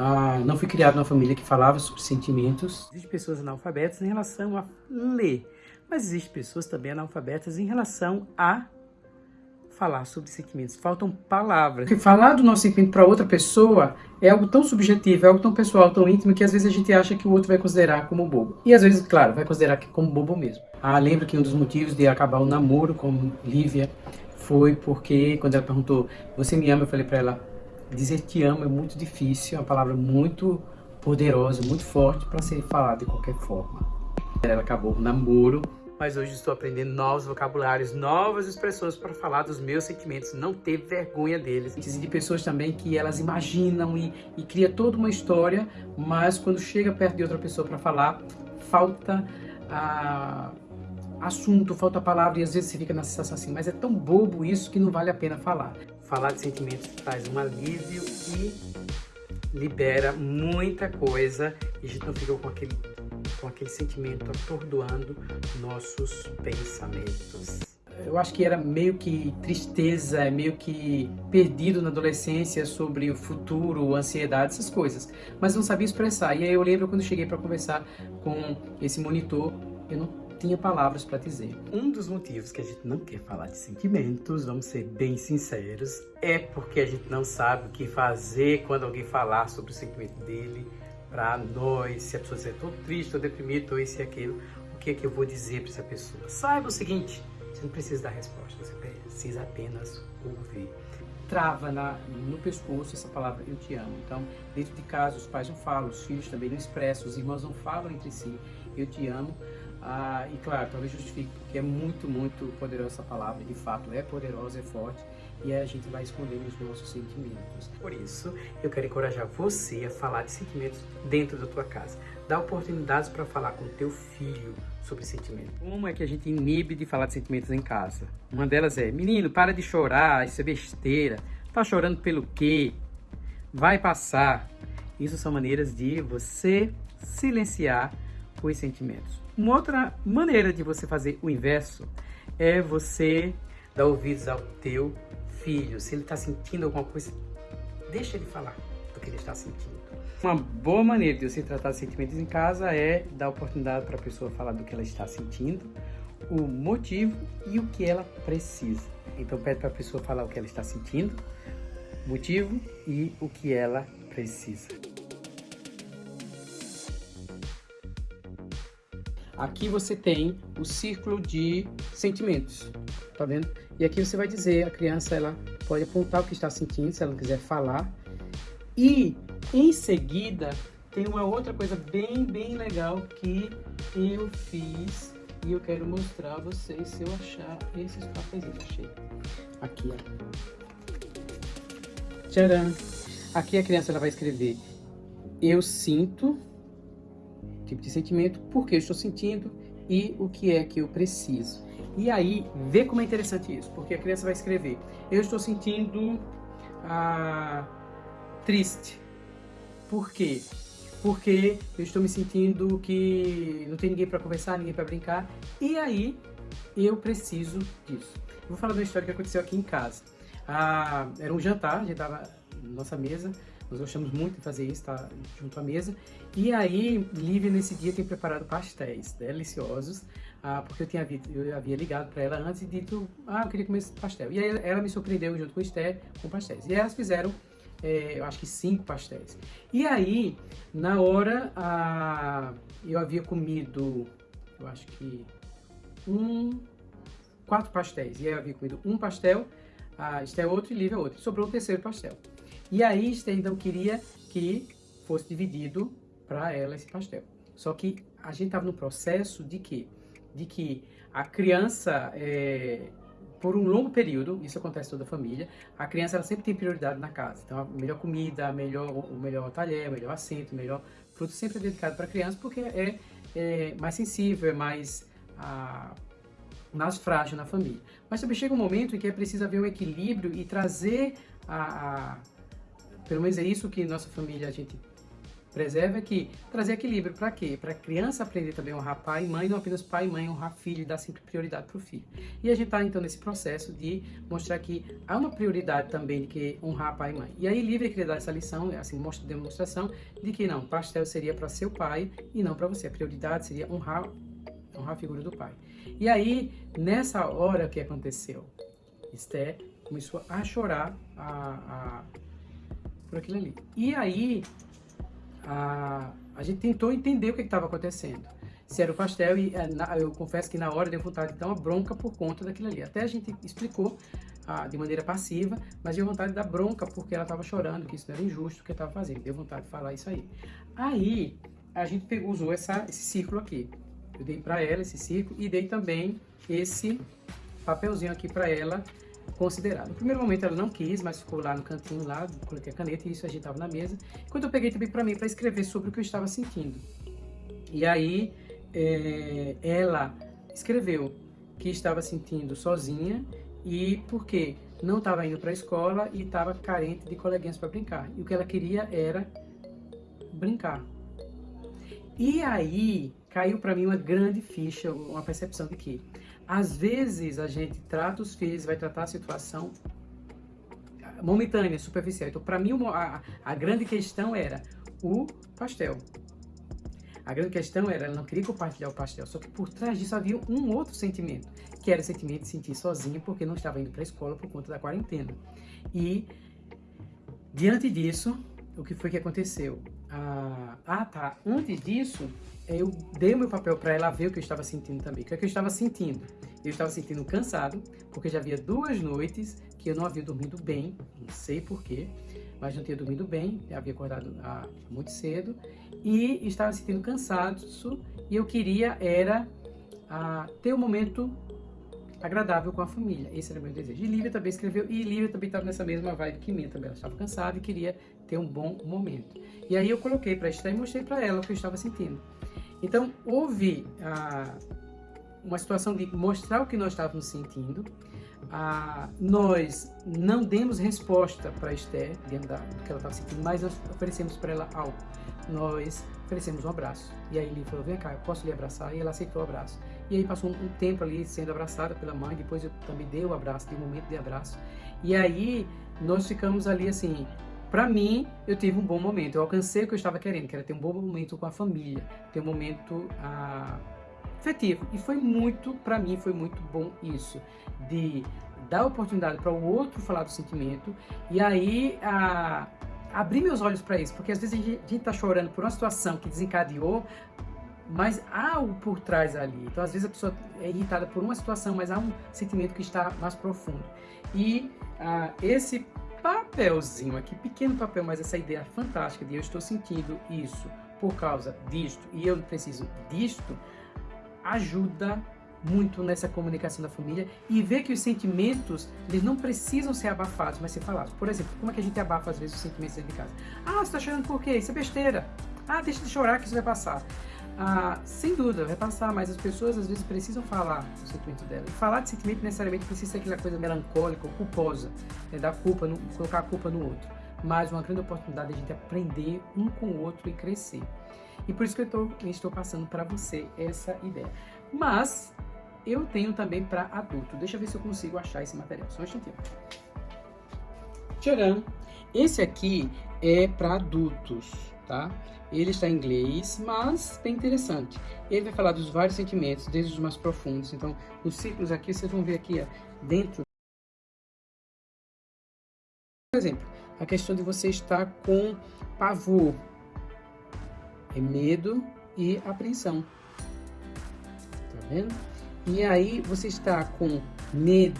ah, não fui criado numa família que falava sobre sentimentos. Existem pessoas analfabetas em relação a ler, mas existem pessoas também analfabetas em relação a falar sobre sentimentos. Faltam palavras. Porque falar do nosso sentimento para outra pessoa é algo tão subjetivo, é algo tão pessoal, tão íntimo, que às vezes a gente acha que o outro vai considerar como bobo. E às vezes, claro, vai considerar como bobo mesmo. Ah, lembro que um dos motivos de acabar o namoro com Lívia foi porque, quando ela perguntou, você me ama? Eu falei para ela, dizer te amo é muito difícil, é uma palavra muito poderosa, muito forte para ser falada de qualquer forma. Ela acabou o namoro, mas hoje estou aprendendo novos vocabulários, novas expressões para falar dos meus sentimentos, não ter vergonha deles. E de pessoas também que elas imaginam e, e cria toda uma história, mas quando chega perto de outra pessoa para falar, falta a assunto, falta palavra e às vezes você fica na sensação assim, mas é tão bobo isso que não vale a pena falar. Falar de sentimentos traz um alívio e libera muita coisa e a gente não fica com aquele, com aquele sentimento atordoando nossos pensamentos. Eu acho que era meio que tristeza, meio que perdido na adolescência sobre o futuro, ansiedade, essas coisas. Mas não sabia expressar. E aí eu lembro quando cheguei para conversar com esse monitor, eu não tinha palavras para dizer. Um dos motivos que a gente não quer falar de sentimentos, vamos ser bem sinceros, é porque a gente não sabe o que fazer quando alguém falar sobre o sentimento dele para nós, se a pessoa estiver tão triste, ou deprimida, ou isso e aquilo, o que é que eu vou dizer para essa pessoa? Saiba o seguinte, você não precisa dar resposta, você precisa apenas ouvir. Trava na, no pescoço essa palavra eu te amo. Então, dentro de casa, os pais não falam, os filhos também não expressam, os irmãos não falam entre si eu te amo. Ah, e claro, talvez justifique, porque é muito, muito poderosa essa palavra, de fato é poderosa, é forte, e a gente vai esconder os nossos sentimentos. Por isso, eu quero encorajar você a falar de sentimentos dentro da tua casa. Dá oportunidades para falar com teu filho sobre sentimentos. Como é que a gente inibe de falar de sentimentos em casa? Uma delas é, menino, para de chorar, isso é besteira. Tá chorando pelo quê? Vai passar. Isso são maneiras de você silenciar os sentimentos. Uma outra maneira de você fazer o inverso é você dar ouvidos ao teu filho. Se ele está sentindo alguma coisa, deixa ele falar do que ele está sentindo. Uma boa maneira de você tratar sentimentos em casa é dar oportunidade para a pessoa falar do que ela está sentindo, o motivo e o que ela precisa. Então pede para a pessoa falar o que ela está sentindo, motivo e o que ela precisa. Aqui você tem o círculo de sentimentos, tá vendo? E aqui você vai dizer, a criança ela pode apontar o que está sentindo, se ela não quiser falar. E em seguida tem uma outra coisa bem, bem legal que eu fiz e eu quero mostrar a vocês se eu achar esses papéis. Achei. Aqui, ó. Tcharam! Aqui a criança ela vai escrever eu sinto tipo de sentimento, por que eu estou sentindo e o que é que eu preciso. E aí, vê como é interessante isso, porque a criança vai escrever, eu estou sentindo ah, triste. Por quê? Porque eu estou me sentindo que não tem ninguém para conversar, ninguém para brincar, e aí eu preciso disso. vou falar de uma história que aconteceu aqui em casa. Ah, era um jantar, a gente estava nossa mesa, nós gostamos muito de fazer isso, tá junto à mesa. E aí, Lívia nesse dia tem preparado pastéis deliciosos, ah, porque eu, tinha, eu havia ligado para ela antes e dito, ah, eu queria comer esse pastel. E aí ela me surpreendeu junto com o Esther com pastéis. E elas fizeram, é, eu acho que cinco pastéis. E aí, na hora, ah, eu havia comido, eu acho que um, quatro pastéis. E aí eu havia comido um pastel, a Esther outro e Lívia outro. Sobrou o terceiro pastel. E aí Esther então queria que fosse dividido para ela esse pastel. Só que a gente estava no processo de que, de que a criança, é, por um longo período, isso acontece toda a família, a criança ela sempre tem prioridade na casa. Então a melhor comida, a melhor, o melhor talher, o melhor assento, o melhor fruto sempre é dedicado para a criança porque é, é, mais sensível, é mais... A, mais frágil na família. Mas também chega um momento em que é preciso haver um equilíbrio e trazer a, a pelo menos é isso que nossa família a gente preserva aqui, trazer equilíbrio para quê? Para criança aprender também a honrar pai e mãe, não apenas pai e mãe, honrar filho e dar sempre prioridade para o filho. E a gente está então nesse processo de mostrar que há uma prioridade também de que honrar pai e mãe. E aí Livre queria dar essa lição, assim, mostra demonstração de que não, pastel seria para seu pai e não para você. A prioridade seria honrar, honrar a figura do pai. E aí, nessa hora, que aconteceu? Esther começou a chorar a, a, por aquilo ali. E aí, a, a gente tentou entender o que estava acontecendo. Se era o pastel, e eh, eu confesso que na hora deu vontade de dar uma bronca por conta daquilo ali. Até a gente explicou de maneira passiva, mas deu vontade de dar bronca porque ela estava chorando, que isso não era injusto o que estava fazendo. Deu vontade de falar isso aí. Aí, a gente pegou, usou essa, esse círculo aqui. Eu dei para ela esse círculo e dei também esse papelzinho aqui para ela considerar. No primeiro momento ela não quis, mas ficou lá no cantinho lá, coloquei a caneta e isso a gente estava na mesa. Quando eu peguei também para mim para escrever sobre o que eu estava sentindo. E aí é, ela escreveu que estava sentindo sozinha e porque não estava indo para a escola e estava carente de coleguinhas para brincar. E o que ela queria era brincar. E aí caiu para mim uma grande ficha, uma percepção de que às vezes a gente trata os filhos, vai tratar a situação momentânea, superficial. Então, para mim, a, a grande questão era o pastel. A grande questão era, ela não queria compartilhar o pastel, só que por trás disso havia um outro sentimento, que era o sentimento de sentir sozinha porque não estava indo para a escola por conta da quarentena. E, diante disso, o que foi que aconteceu? Ah, ah tá, antes disso, eu dei o meu papel para ela ver o que eu estava sentindo também. O que, é que eu estava sentindo? Eu estava sentindo cansado, porque já havia duas noites que eu não havia dormido bem, não sei porquê, mas não tinha dormido bem, havia acordado ah, muito cedo, e estava sentindo cansado, e eu queria era ah, ter um momento agradável com a família. Esse era o meu desejo. E Lívia também escreveu, e Lívia também estava nessa mesma vibe que minha também. Ela estava cansada e queria ter um bom momento. E aí eu coloquei para Esther e mostrei para ela o que eu estava sentindo. Então, houve ah, uma situação de mostrar o que nós estávamos sentindo. Ah, nós não demos resposta para Esther, dentro do que ela estava sentindo, mas nós oferecemos para ela algo. Nós oferecemos um abraço. E aí ele falou, vem cá, eu posso lhe abraçar? E ela aceitou o abraço. E aí passou um, um tempo ali sendo abraçada pela mãe, depois eu também dei o abraço, dei um momento de abraço. E aí nós ficamos ali assim, para mim, eu tive um bom momento. Eu alcancei o que eu estava querendo, que era ter um bom momento com a família, ter um momento ah, afetivo. E foi muito, para mim, foi muito bom isso, de dar oportunidade para o outro falar do sentimento e aí ah, abrir meus olhos para isso, porque às vezes a gente está chorando por uma situação que desencadeou, mas há algo por trás ali. Então, às vezes a pessoa é irritada por uma situação, mas há um sentimento que está mais profundo. E ah, esse papelzinho aqui, pequeno papel, mas essa ideia fantástica de eu estou sentindo isso por causa disto e eu preciso disto, ajuda muito nessa comunicação da família e ver que os sentimentos, eles não precisam ser abafados, mas ser falados. Por exemplo, como é que a gente abafa às vezes os sentimentos dentro de casa? Ah, você está chorando por quê? Isso é besteira. Ah, deixa de chorar que isso vai passar. Ah, sem dúvida, vai passar, mas as pessoas às vezes precisam falar o sentimento dela. Falar de sentimento necessariamente precisa ser aquela coisa melancólica ou culposa, né, dar culpa, no, colocar a culpa no outro. Mas uma grande oportunidade de a gente aprender um com o outro e crescer. E por isso que eu tô, estou passando para você essa ideia. Mas eu tenho também para adulto. Deixa eu ver se eu consigo achar esse material. Só um instantinho. Tcharam! Esse aqui é para adultos, tá? Ele está em inglês, mas bem interessante. Ele vai falar dos vários sentimentos, desde os mais profundos. Então, nos ciclos aqui, vocês vão ver aqui ó, dentro. Por exemplo, a questão de você estar com pavor, é medo e apreensão. Tá vendo? E aí você está com medo,